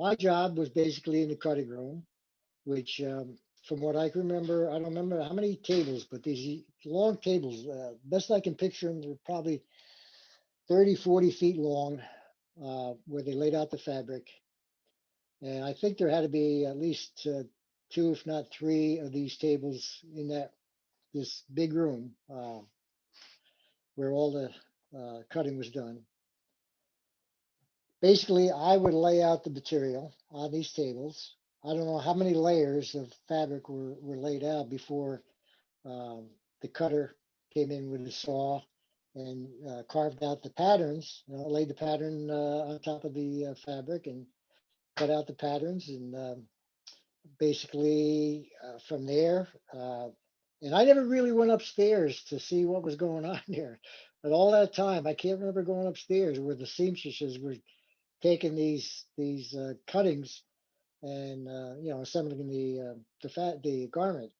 my job was basically in the cutting room, which, um, from what I can remember, I don't remember how many tables, but these long tables, uh, best I can picture them, they're probably 30, 40 feet long, uh, where they laid out the fabric. And I think there had to be at least uh, two, if not three, of these tables in that this big room uh, where all the uh, cutting was done. Basically, I would lay out the material on these tables. I don't know how many layers of fabric were, were laid out before um, the cutter came in with a saw and uh, carved out the patterns, you know, laid the pattern uh, on top of the uh, fabric and cut out the patterns and um, basically uh, from there. Uh, and I never really went upstairs to see what was going on there. But all that time, I can't remember going upstairs where the seamstresses were taking these these uh, cuttings and uh, you know assembling the uh, the fat the garment.